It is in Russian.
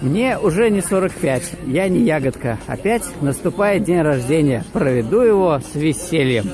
Мне уже не 45, я не ягодка. Опять наступает день рождения. Проведу его с весельем.